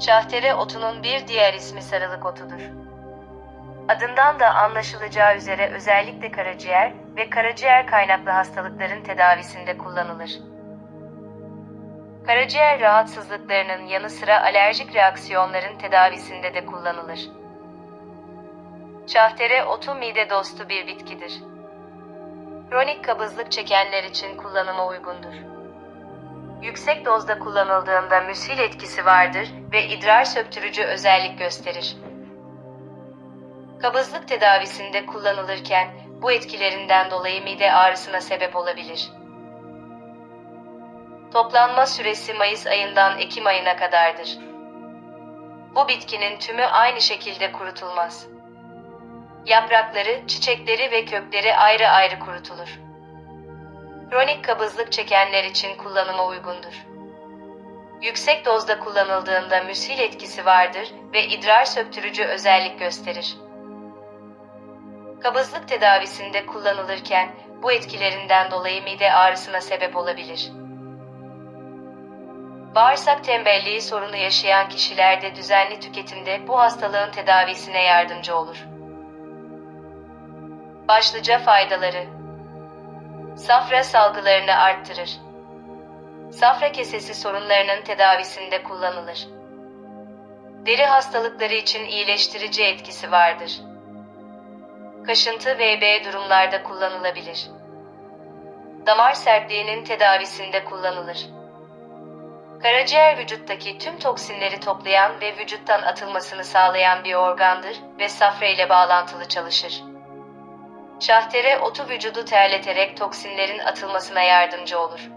Şahtere otunun bir diğer ismi sarılık otudur. Adından da anlaşılacağı üzere özellikle karaciğer ve karaciğer kaynaklı hastalıkların tedavisinde kullanılır. Karaciğer rahatsızlıklarının yanı sıra alerjik reaksiyonların tedavisinde de kullanılır. Şahtere otu mide dostu bir bitkidir. Kronik kabızlık çekenler için kullanıma uygundur. Yüksek dozda kullanıldığında müsil etkisi vardır ve idrar söktürücü özellik gösterir. Kabızlık tedavisinde kullanılırken bu etkilerinden dolayı mide ağrısına sebep olabilir. Toplanma süresi Mayıs ayından Ekim ayına kadardır. Bu bitkinin tümü aynı şekilde kurutulmaz. Yaprakları, çiçekleri ve kökleri ayrı ayrı kurutulur. Kronik kabızlık çekenler için kullanıma uygundur. Yüksek dozda kullanıldığında müsil etkisi vardır ve idrar söktürücü özellik gösterir. Kabızlık tedavisinde kullanılırken bu etkilerinden dolayı mide ağrısına sebep olabilir. Bağırsak tembelliği sorunu yaşayan kişilerde düzenli tüketimde bu hastalığın tedavisine yardımcı olur. Başlıca faydaları Safra salgılarını arttırır. Safra kesesi sorunlarının tedavisinde kullanılır. Deri hastalıkları için iyileştirici etkisi vardır. Kaşıntı ve B durumlarda kullanılabilir. Damar sertliğinin tedavisinde kullanılır. Karaciğer vücuttaki tüm toksinleri toplayan ve vücuttan atılmasını sağlayan bir organdır ve safra ile bağlantılı çalışır. Şahtere otu vücudu terleterek toksinlerin atılmasına yardımcı olur.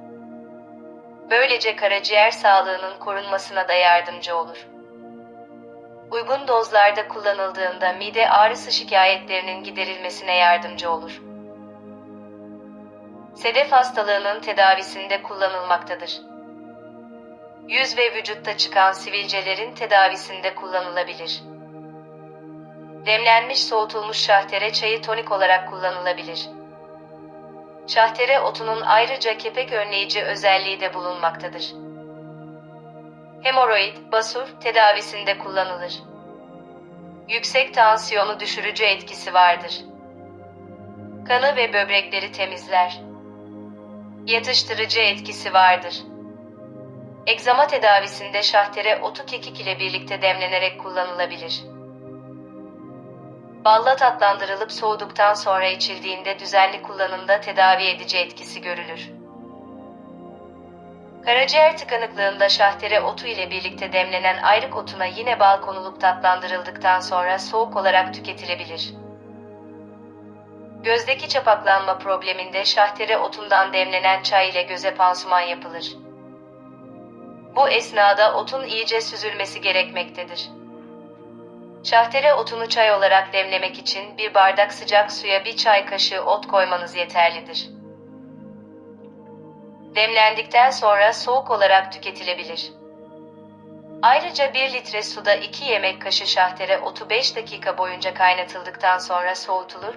Böylece karaciğer sağlığının korunmasına da yardımcı olur. Uygun dozlarda kullanıldığında mide ağrısı şikayetlerinin giderilmesine yardımcı olur. Sedef hastalığının tedavisinde kullanılmaktadır. Yüz ve vücutta çıkan sivilcelerin tedavisinde kullanılabilir. Demlenmiş soğutulmuş şahtere çayı tonik olarak kullanılabilir. Şahtere otunun ayrıca kepek önleyici özelliği de bulunmaktadır. Hemoroid, basur tedavisinde kullanılır. Yüksek tansiyonu düşürücü etkisi vardır. Kanı ve böbrekleri temizler. Yatıştırıcı etkisi vardır. Egzama tedavisinde şahtere otu kekik ile birlikte demlenerek kullanılabilir. Balla tatlandırılıp soğuduktan sonra içildiğinde düzenli kullanımda tedavi edici etkisi görülür. Karaciğer tıkanıklığında şahtere otu ile birlikte demlenen ayrık otuna yine bal konulup tatlandırıldıktan sonra soğuk olarak tüketilebilir. Gözdeki çapaklanma probleminde şahtere otundan demlenen çay ile göze pansuman yapılır. Bu esnada otun iyice süzülmesi gerekmektedir. Şahtere otunu çay olarak demlemek için bir bardak sıcak suya bir çay kaşığı ot koymanız yeterlidir. Demlendikten sonra soğuk olarak tüketilebilir. Ayrıca 1 litre suda 2 yemek kaşığı şahtere otu 5 dakika boyunca kaynatıldıktan sonra soğutulur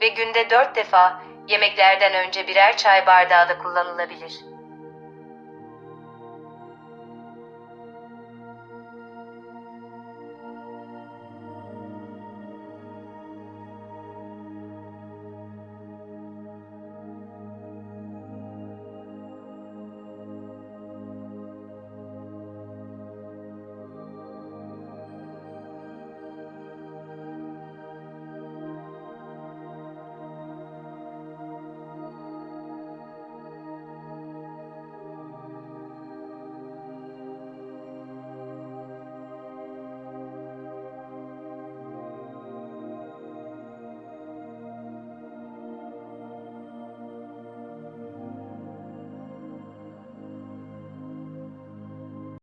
ve günde 4 defa yemeklerden önce birer çay bardağı da kullanılabilir.